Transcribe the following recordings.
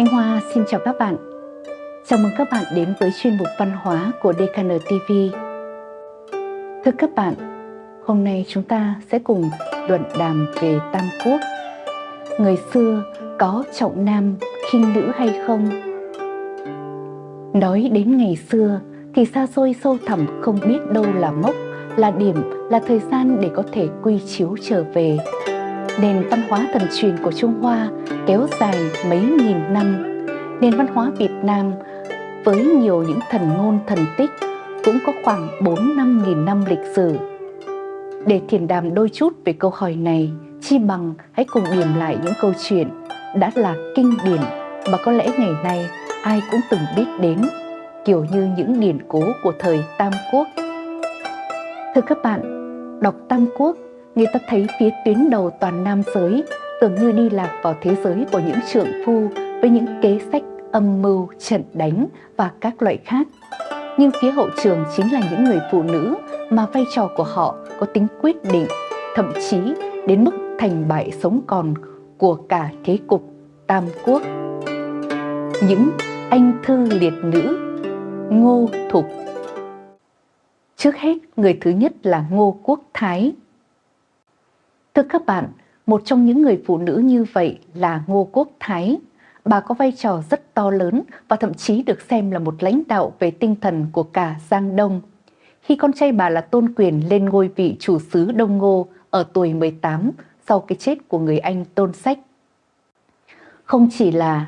Thanh Hoa xin chào các bạn. Chào mừng các bạn đến với chuyên mục văn hóa của DKN TV. Thưa các bạn, hôm nay chúng ta sẽ cùng luận đàm về Tam Quốc. Người xưa có trọng nam khinh nữ hay không? Nói đến ngày xưa thì xa xôi sâu thẳm không biết đâu là mốc, là điểm, là thời gian để có thể quy chiếu trở về nền văn hóa thần truyền của Trung Hoa kéo dài mấy nghìn năm. Nền văn hóa Việt Nam với nhiều những thần ngôn thần tích cũng có khoảng 4-5 nghìn năm lịch sử. Để thiền đàm đôi chút về câu hỏi này, chi bằng hãy cùng điểm lại những câu chuyện đã là kinh điển mà có lẽ ngày nay ai cũng từng biết đến, kiểu như những điển cố của thời Tam Quốc. Thưa các bạn, đọc Tam Quốc người ta thấy phía tuyến đầu toàn nam giới tưởng như đi lạc vào thế giới của những trượng phu với những kế sách âm mưu, trận đánh và các loại khác. Nhưng phía hậu trường chính là những người phụ nữ mà vai trò của họ có tính quyết định, thậm chí đến mức thành bại sống còn của cả thế cục Tam Quốc. Những anh thư liệt nữ, Ngô Thục Trước hết, người thứ nhất là Ngô Quốc Thái, Thưa các bạn, một trong những người phụ nữ như vậy là Ngô Quốc Thái. Bà có vai trò rất to lớn và thậm chí được xem là một lãnh đạo về tinh thần của cả Giang Đông. Khi con trai bà là Tôn Quyền lên ngôi vị chủ sứ Đông Ngô ở tuổi 18 sau cái chết của người anh Tôn Sách. Không chỉ là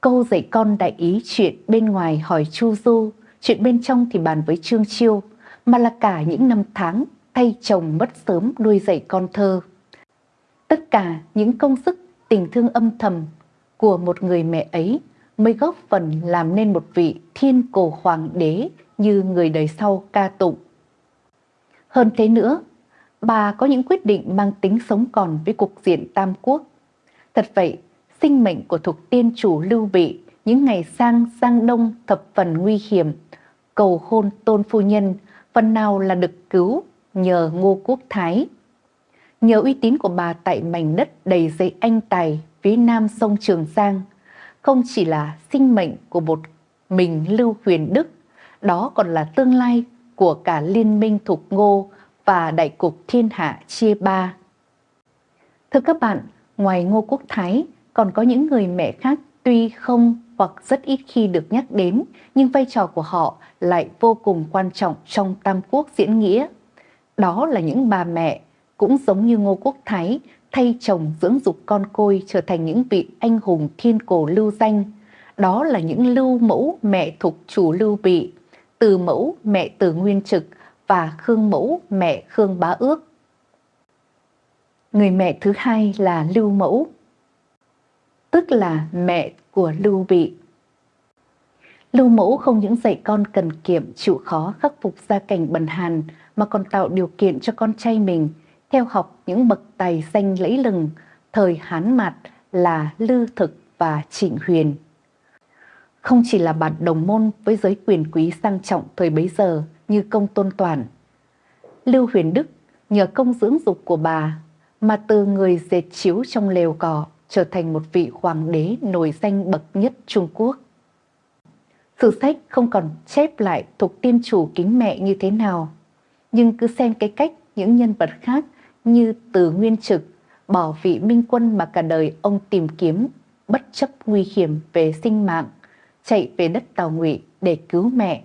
câu dạy con đại ý chuyện bên ngoài hỏi Chu Du, chuyện bên trong thì bàn với Trương Chiêu, mà là cả những năm tháng thay chồng mất sớm nuôi dạy con thơ. Tất cả những công sức tình thương âm thầm của một người mẹ ấy mới góp phần làm nên một vị thiên cổ hoàng đế như người đời sau ca tụng. Hơn thế nữa, bà có những quyết định mang tính sống còn với cục diện Tam Quốc. Thật vậy, sinh mệnh của thuộc tiên chủ Lưu Bị những ngày sang sang đông thập phần nguy hiểm, cầu hôn tôn phu nhân, phần nào là được cứu nhờ Ngô Quốc Thái Nhờ uy tín của bà tại mảnh đất đầy dây anh tài phía nam sông Trường Giang, không chỉ là sinh mệnh của một mình Lưu Huyền Đức, đó còn là tương lai của cả liên minh Thục Ngô và đại cục thiên hạ chia ba. Thưa các bạn, ngoài Ngô Quốc Thái, còn có những người mẹ khác tuy không hoặc rất ít khi được nhắc đến, nhưng vai trò của họ lại vô cùng quan trọng trong Tam Quốc diễn nghĩa. Đó là những bà mẹ cũng giống như Ngô Quốc Thái, thay chồng dưỡng dục con côi trở thành những vị anh hùng thiên cổ lưu danh. Đó là những lưu mẫu mẹ thục chủ lưu bị, từ mẫu mẹ từ nguyên trực và khương mẫu mẹ khương bá ước. Người mẹ thứ hai là lưu mẫu, tức là mẹ của lưu bị. Lưu mẫu không những dạy con cần kiệm, chịu khó khắc phục gia cảnh bần hàn, mà còn tạo điều kiện cho con trai mình theo học những bậc tài danh lẫy lừng thời Hán Mạt là Lư Thực và Trịnh Huyền. Không chỉ là bạn đồng môn với giới quyền quý sang trọng thời bấy giờ như công tôn toàn. Lưu Huyền Đức nhờ công dưỡng dục của bà mà từ người dệt chiếu trong lều cỏ trở thành một vị hoàng đế nổi danh bậc nhất Trung Quốc. Sử sách không còn chép lại thuộc tiên chủ kính mẹ như thế nào, nhưng cứ xem cái cách những nhân vật khác như từ nguyên trực, bỏ vị minh quân mà cả đời ông tìm kiếm, bất chấp nguy hiểm về sinh mạng, chạy về đất Tàu Ngụy để cứu mẹ.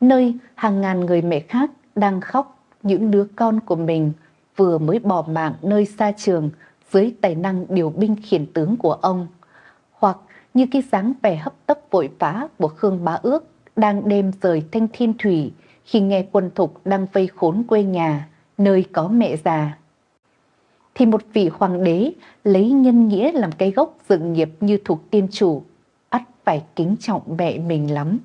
Nơi hàng ngàn người mẹ khác đang khóc những đứa con của mình vừa mới bỏ mạng nơi xa trường dưới tài năng điều binh khiển tướng của ông. Hoặc như cái dáng vẻ hấp tấp vội vã của Khương Bá Ước đang đêm rời Thanh Thiên Thủy khi nghe quân thục đang vây khốn quê nhà nơi có mẹ già. Thì một vị hoàng đế lấy nhân nghĩa làm cái gốc dựng nghiệp như thuộc tiên chủ, ắt phải kính trọng mẹ mình lắm.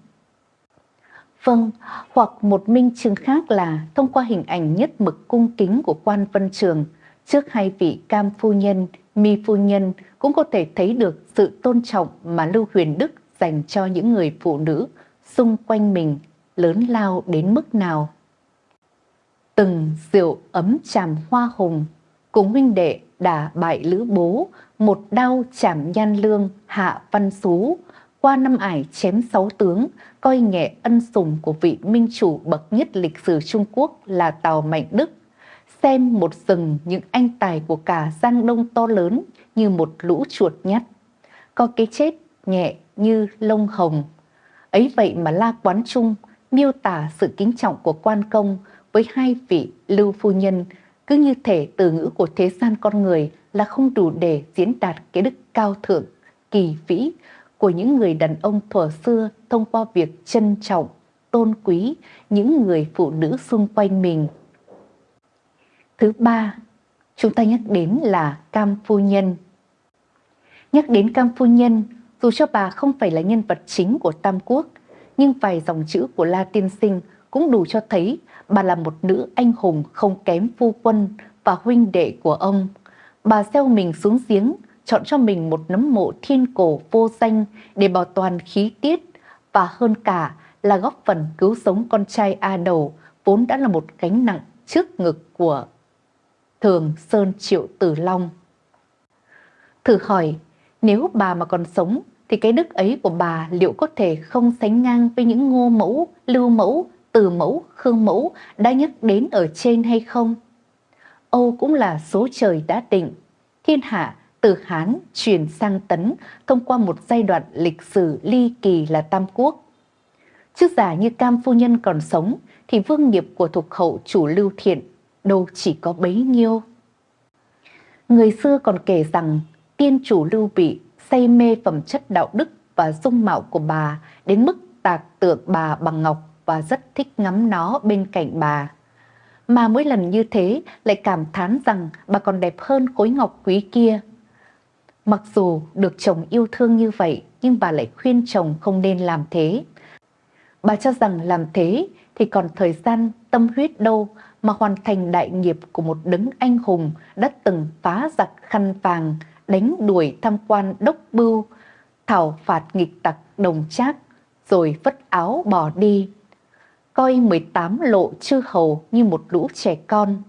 Vâng, hoặc một minh chứng khác là thông qua hình ảnh nhất mực cung kính của quan vân trường trước hai vị cam phu nhân, mi phu nhân cũng có thể thấy được sự tôn trọng mà Lưu Huyền Đức dành cho những người phụ nữ xung quanh mình lớn lao đến mức nào từng rượu ấm tràm hoa hồng cùng huynh đệ đà bại lữ bố, một đao chảm nhan lương hạ văn xú, qua năm ải chém sáu tướng, coi nhẹ ân sủng của vị minh chủ bậc nhất lịch sử Trung Quốc là Tào Mạnh Đức. Xem một rừng những anh tài của cả Giang Đông to lớn như một lũ chuột nhắt. Có cái chết nhẹ như lông hồng. Ấy vậy mà La Quán Trung miêu tả sự kính trọng của quan công với hai vị lưu phu nhân cứ như thể từ ngữ của thế gian con người là không đủ để diễn đạt cái đức cao thượng, kỳ vĩ của những người đàn ông thuở xưa thông qua việc trân trọng, tôn quý những người phụ nữ xung quanh mình. Thứ ba, chúng ta nhắc đến là Cam Phu Nhân. Nhắc đến Cam Phu Nhân, dù cho bà không phải là nhân vật chính của Tam Quốc, nhưng vài dòng chữ của La Tiên Sinh cũng đủ cho thấy bà là một nữ anh hùng không kém phu quân và huynh đệ của ông. Bà gieo mình xuống giếng, chọn cho mình một nấm mộ thiên cổ vô danh để bảo toàn khí tiết và hơn cả là góp phần cứu sống con trai A Đầu vốn đã là một gánh nặng trước ngực của Thường Sơn Triệu Tử Long. Thử hỏi, nếu bà mà còn sống thì cái đức ấy của bà liệu có thể không sánh ngang với những ngô mẫu, lưu mẫu, từ mẫu, khương mẫu đã nhắc đến ở trên hay không? Âu cũng là số trời đã định. Thiên hạ từ Hán chuyển sang Tấn thông qua một giai đoạn lịch sử ly kỳ là Tam Quốc. trước giả như Cam Phu Nhân còn sống thì vương nghiệp của thuộc hậu chủ lưu thiện đâu chỉ có bấy nhiêu. Người xưa còn kể rằng tiên chủ lưu bị say mê phẩm chất đạo đức và dung mạo của bà đến mức tạc tượng bà bằng ngọc và rất thích ngắm nó bên cạnh bà. Mà mỗi lần như thế lại cảm thán rằng bà còn đẹp hơn khối ngọc quý kia. Mặc dù được chồng yêu thương như vậy nhưng bà lại khuyên chồng không nên làm thế. Bà cho rằng làm thế thì còn thời gian tâm huyết đâu mà hoàn thành đại nghiệp của một đấng anh hùng đã từng phá giặc khăn vàng, đánh đuổi tham quan đốc bưu, thảo phạt nghịch tặc đồng trác, rồi vất áo bỏ đi, coi 18 lộ chư hầu như một lũ trẻ con.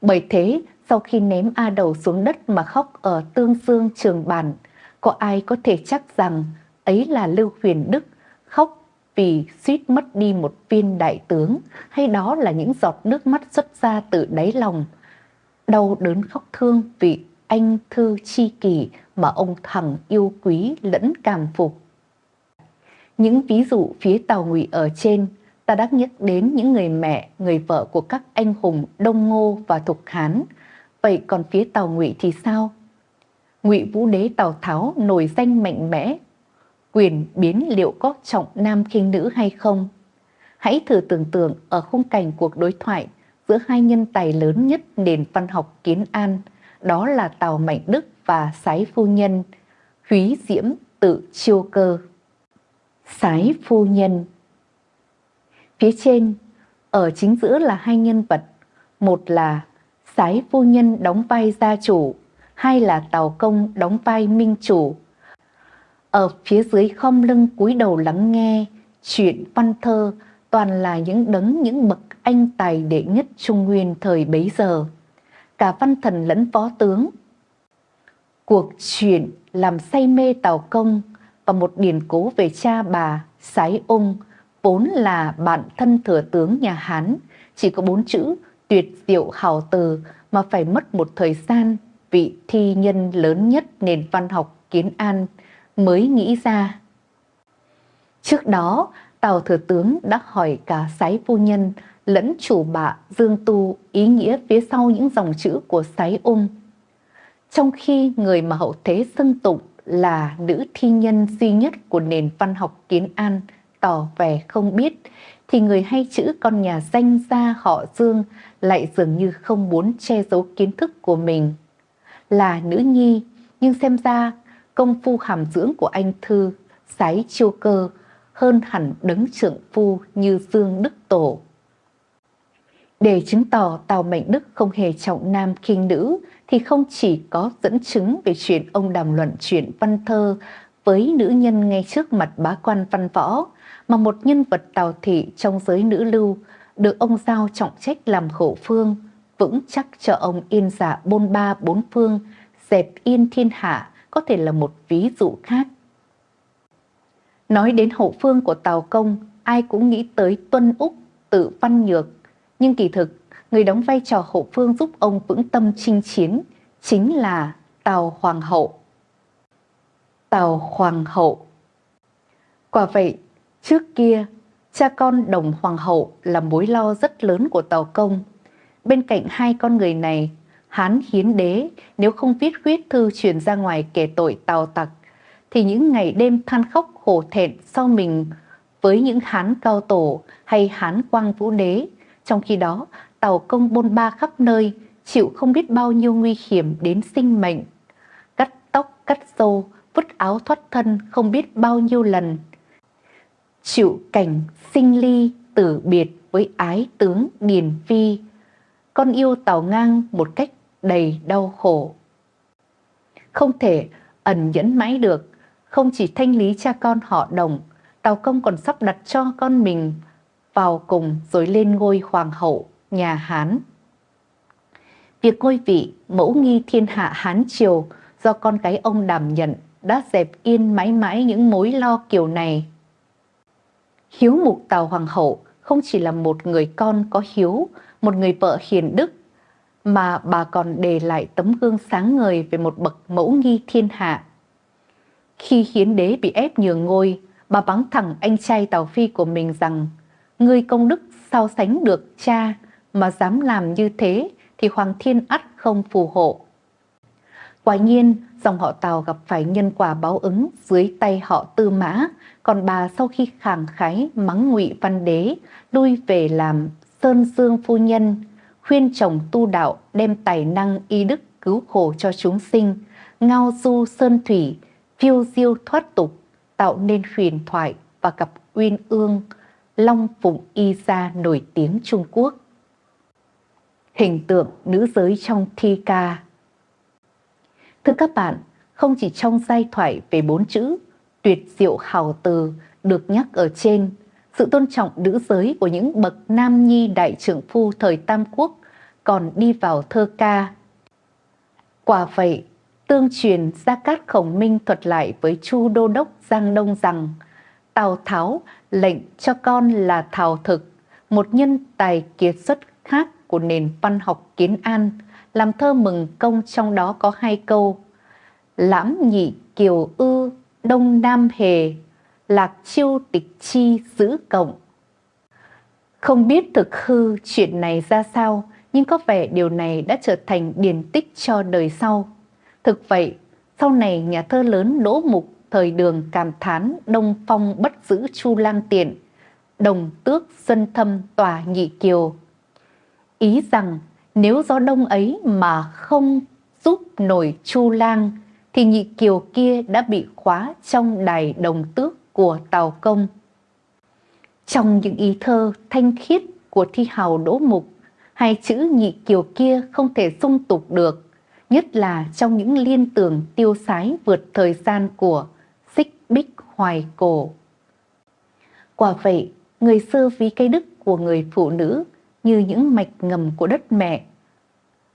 Bởi thế, sau khi ném A đầu xuống đất mà khóc ở tương dương trường bản, có ai có thể chắc rằng ấy là Lưu Huyền Đức khóc vì suýt mất đi một viên đại tướng hay đó là những giọt nước mắt xuất ra từ đáy lòng. Đau đớn khóc thương vì anh thư chi kỷ mà ông thẳng yêu quý lẫn cảm phục. Những ví dụ phía Tàu Ngụy ở trên, ta đã nhắc đến những người mẹ, người vợ của các anh hùng Đông Ngô và Thục Hán. Vậy còn phía Tàu Ngụy thì sao? Ngụy Vũ Đế Tào Tháo nổi danh mạnh mẽ, quyền biến liệu có trọng nam khinh nữ hay không? Hãy thử tưởng tượng ở khung cảnh cuộc đối thoại giữa hai nhân tài lớn nhất nền văn học kiến an, đó là Tào Mạnh Đức và Sái Phu Nhân, Húy Diễm tự chiêu cơ. Sái Phu Nhân Phía trên, ở chính giữa là hai nhân vật, một là Sái Phu Nhân đóng vai gia chủ, hai là Tào Công đóng vai minh chủ. Ở phía dưới khom lưng cúi đầu lắng nghe, chuyện văn thơ toàn là những đấng những bậc anh tài đệ nhất Trung Nguyên thời bấy giờ cả văn thần lẫn phó tướng. Cuộc chuyện làm say mê Tào Công và một điển cố về cha bà Sái Ung vốn là bạn thân thừa tướng nhà Hán, chỉ có bốn chữ tuyệt diệu hào từ mà phải mất một thời gian vị thi nhân lớn nhất nền văn học kiến an mới nghĩ ra. Trước đó, Tào Thừa Tướng đã hỏi cả sái phu nhân lẫn chủ bạ Dương Tu ý nghĩa phía sau những dòng chữ của sái ung. Trong khi người mà hậu thế xưng tụng là nữ thi nhân duy nhất của nền văn học kiến an tỏ vẻ không biết, thì người hay chữ con nhà danh gia họ Dương lại dường như không muốn che giấu kiến thức của mình. Là nữ nhi, nhưng xem ra công phu hàm dưỡng của anh Thư, sái chiêu cơ hơn hẳn đấng trưởng phu như Dương Đức Tổ. Để chứng tỏ Tào Mệnh Đức không hề trọng nam khinh nữ thì không chỉ có dẫn chứng về chuyện ông đàm luận chuyện văn thơ với nữ nhân ngay trước mặt bá quan văn võ, mà một nhân vật tào thị trong giới nữ lưu được ông giao trọng trách làm khổ phương, vững chắc cho ông yên giả bôn ba bốn phương, dẹp yên thiên hạ có thể là một ví dụ khác. Nói đến hậu phương của Tào Công, ai cũng nghĩ tới Tuân Úc, tự văn nhược. Nhưng kỳ thực, người đóng vai trò hậu phương giúp ông vững tâm chinh chiến chính là Tào Hoàng hậu. Tào Hoàng hậu Quả vậy, trước kia, cha con đồng Hoàng hậu là mối lo rất lớn của Tào Công. Bên cạnh hai con người này, Hán hiến đế nếu không viết huyết thư truyền ra ngoài kể tội Tào Tặc, thì những ngày đêm than khóc hổ thẹn sau mình với những Hán cao tổ hay Hán quang vũ đế. Trong khi đó, Tào Công bôn ba khắp nơi, chịu không biết bao nhiêu nguy hiểm đến sinh mệnh. Cắt tóc, cắt râu, vứt áo thoát thân không biết bao nhiêu lần. Chịu cảnh sinh ly tử biệt với ái tướng Điền Phi, con yêu Tào Ngang một cách đầy đau khổ. Không thể ẩn nhẫn mãi được, không chỉ thanh lý cha con họ đồng, Tào Công còn sắp đặt cho con mình vào cùng rồi lên ngôi hoàng hậu nhà Hán. Việc ngôi vị mẫu nghi thiên hạ Hán Triều do con cái ông đảm nhận đã dẹp yên mãi mãi những mối lo kiểu này. Hiếu mục Tào Hoàng hậu không chỉ là một người con có hiếu, một người vợ hiền đức, mà bà còn để lại tấm gương sáng ngời về một bậc mẫu nghi thiên hạ. Khi hiến đế bị ép nhường ngôi, bà bắn thẳng anh trai Tào Phi của mình rằng Ngươi công đức sao sánh được cha mà dám làm như thế thì Hoàng Thiên ắt không phù hộ. Quả nhiên, dòng họ Tào gặp phải nhân quả báo ứng dưới tay họ Tư Mã, còn bà sau khi khàng khái mắng ngụy văn đế, lui về làm Sơn Dương phu nhân, khuyên chồng tu đạo đem tài năng y đức cứu khổ cho chúng sinh, ngao du sơn thủy, phiêu diêu thoát tục, tạo nên huyền thoại và cặp uyên ương, Long Phụng Y Gia nổi tiếng Trung Quốc. Hình tượng nữ giới trong thi ca Thưa các bạn, không chỉ trong giai thoại về bốn chữ tuyệt diệu hào từ được nhắc ở trên, sự tôn trọng nữ giới của những bậc nam nhi đại trưởng phu thời Tam Quốc còn đi vào thơ ca. Quả vậy, tương truyền Gia Cát Khổng Minh thuật lại với Chu Đô Đốc Giang Đông rằng Tào Tháo lệnh cho con là Thảo Thực, một nhân tài kiệt xuất khác của nền văn học kiến an, làm thơ mừng công trong đó có hai câu Lãm nhị kiều ư, đông nam hề, lạc chiêu tịch chi giữ cộng. Không biết thực hư chuyện này ra sao, nhưng có vẻ điều này đã trở thành điển tích cho đời sau. Thực vậy, sau này nhà thơ lớn Đỗ Mục thời đường cảm thán Đông Phong bất giữ Chu Lang Tiện, đồng tước dân thâm tòa nhị kiều. Ý rằng nếu gió đông ấy mà không giúp nổi Chu Lang thì nhị kiều kia đã bị khóa trong đài đồng tước của Tào Công. Trong những ý thơ thanh khiết của thi hào Đỗ Mục, hai chữ nhị kiều kia không thể dung tục được, nhất là trong những liên tưởng tiêu sái vượt thời gian của xích bích hoài cổ. Quả vậy, người xưa ví cái đức của người phụ nữ như những mạch ngầm của đất mẹ,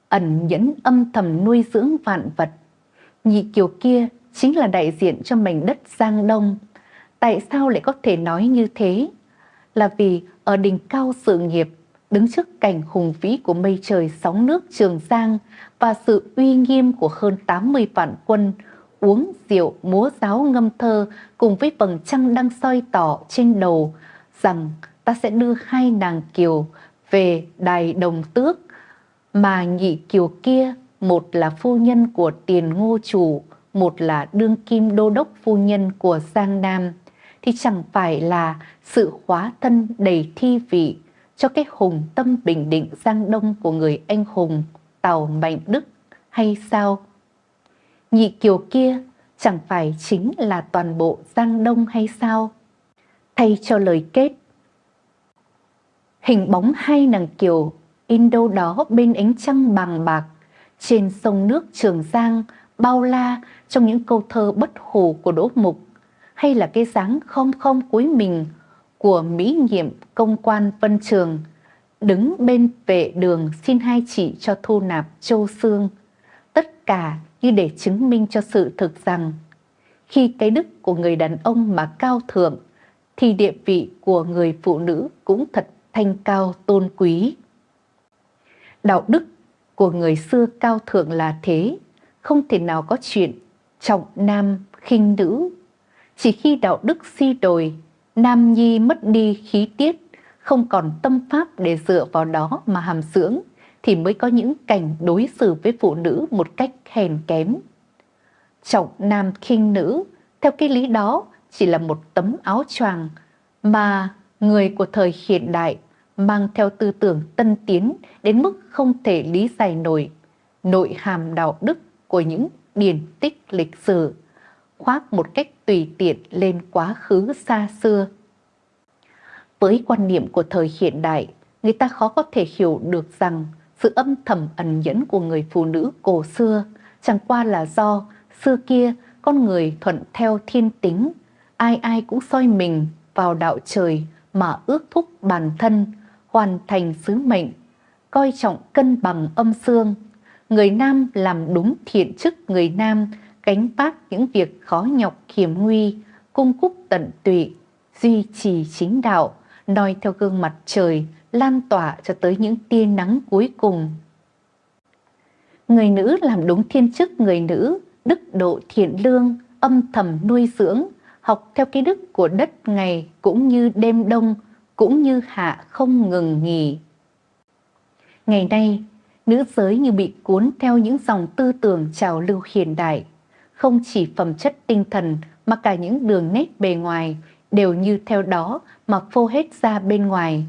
ẩn nhẫn âm thầm nuôi dưỡng vạn vật. Nhị kiều kia chính là đại diện cho mảnh đất Giang Đông. Tại sao lại có thể nói như thế? Là vì ở đỉnh cao sự nghiệp, đứng trước cảnh hùng vĩ của mây trời sóng nước Trường Giang và sự uy nghiêm của hơn 80 vạn quân uống rượu, múa giáo ngâm thơ cùng với vầng trăng đang soi tỏ trên đầu rằng ta sẽ đưa hai nàng kiều về đài đồng tước mà nhị kiều kia một là phu nhân của tiền ngô chủ, một là đương kim đô đốc phu nhân của Giang Nam, thì chẳng phải là sự hóa thân đầy thi vị cho cái hùng tâm bình định Giang Đông của người anh hùng Tàu Mạnh Đức hay sao? Nhị kiều kia chẳng phải chính là toàn bộ Giang Đông hay sao? Thay cho lời kết, hình bóng hai nàng kiều in đâu đó bên ánh trăng bằng bạc. Trên sông nước Trường Giang bao la trong những câu thơ bất hủ của Đỗ Mục. Hay là cái dáng không không cuối mình của mỹ nhiệm công quan Vân Trường đứng bên vệ đường xin hai chị cho thu nạp châu xương, tất cả như để chứng minh cho sự thực rằng khi cái đức của người đàn ông mà cao thượng thì địa vị của người phụ nữ cũng thật thanh cao tôn quý. Đạo đức của người xưa cao thượng là thế, không thể nào có chuyện trọng nam khinh nữ. Chỉ khi đạo đức suy đồi, nam nhi mất đi khí tiết, không còn tâm pháp để dựa vào đó mà hàm dưỡng, thì mới có những cảnh đối xử với phụ nữ một cách hèn kém. Trọng nam khinh nữ, theo cái lý đó chỉ là một tấm áo choàng mà người của thời hiện đại mang theo tư tưởng tân tiến đến mức không thể lý giải nổi nội hàm đạo đức của những điển tích lịch sử, khoác một cách tùy tiện lên quá khứ xa xưa. Với quan niệm của thời hiện đại, người ta khó có thể hiểu được rằng sự âm thầm ẩn nhẫn của người phụ nữ cổ xưa chẳng qua là do xưa kia con người thuận theo thiên tính, ai ai cũng soi mình vào đạo trời mà ước thúc bản thân, hoàn thành sứ mệnh, coi trọng cân bằng âm dương. Người nam làm đúng thiện chức người nam, gánh vác những việc khó nhọc hiểm nguy, cung cúc tận tụy, duy trì chính đạo, noi theo gương mặt trời, lan tỏa cho tới những tia nắng cuối cùng. Người nữ làm đúng thiên chức người nữ, đức độ thiện lương, âm thầm nuôi dưỡng, học theo cái đức của đất ngày cũng như đêm đông, cũng như hạ không ngừng nghỉ. Ngày nay, nữ giới như bị cuốn theo những dòng tư tưởng trào lưu hiện đại, không chỉ phẩm chất tinh thần mà cả những đường nét bề ngoài đều như theo đó mà phô hết ra bên ngoài.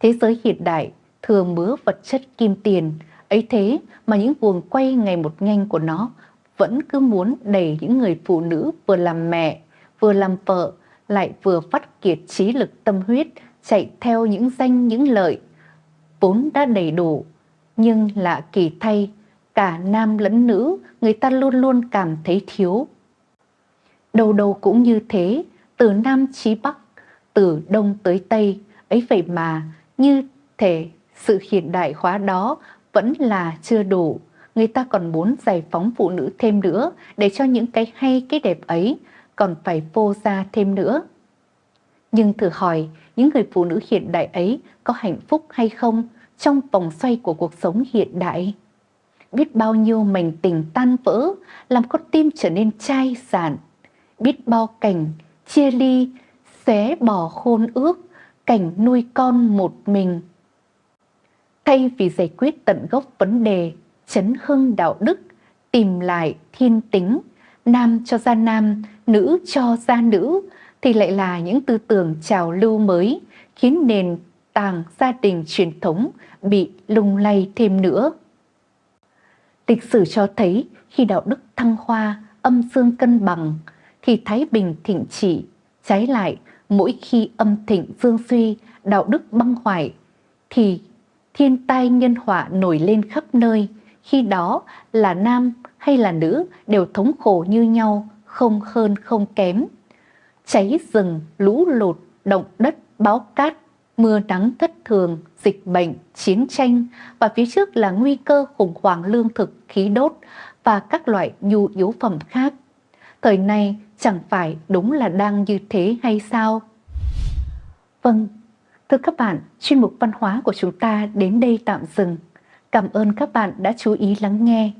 Thế giới hiện đại thừa mứa vật chất kim tiền, ấy thế mà những guồng quay ngày một nhanh của nó vẫn cứ muốn đẩy những người phụ nữ vừa làm mẹ, vừa làm vợ, lại vừa phát kiệt trí lực tâm huyết chạy theo những danh những lợi. Vốn đã đầy đủ nhưng lạ kỳ thay cả nam lẫn nữ người ta luôn luôn cảm thấy thiếu. Đầu đầu cũng như thế từ nam chí bắc từ đông tới tây ấy vậy mà như thể sự hiện đại hóa đó vẫn là chưa đủ. Người ta còn muốn giải phóng phụ nữ thêm nữa để cho những cái hay cái đẹp ấy còn phải vô ra thêm nữa. Nhưng thử hỏi, những người phụ nữ hiện đại ấy có hạnh phúc hay không trong vòng xoay của cuộc sống hiện đại? Biết bao nhiêu mảnh tình tan vỡ, làm con tim trở nên chai sạn. Biết bao cảnh chia ly, xé bỏ hôn ước, cảnh nuôi con một mình. Thay vì giải quyết tận gốc vấn đề, chấn hưng đạo đức, tìm lại thiên tính, nam cho ra nam, nữ cho ra nữ, thì lại là những tư tưởng trào lưu mới, khiến nền tảng gia đình truyền thống bị lung lay thêm nữa. Lịch sử cho thấy khi đạo đức thăng hoa, âm dương cân bằng, thì Thái Bình thịnh trị, trái lại mỗi khi âm thịnh dương suy, đạo đức băng hoại, thì thiên tai nhân họa nổi lên khắp nơi, khi đó là nam hay là nữ đều thống khổ như nhau, không hơn không kém. Cháy rừng, lũ lụt, động đất, báo cát, mưa nắng thất thường, dịch bệnh, chiến tranh và phía trước là nguy cơ khủng hoảng lương thực, khí đốt và các loại nhu yếu phẩm khác. Thời này chẳng phải đúng là đang như thế hay sao? Vâng, thưa các bạn, chuyên mục văn hóa của chúng ta đến đây tạm dừng. Cảm ơn các bạn đã chú ý lắng nghe.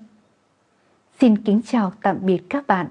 Xin kính chào tạm biệt các bạn.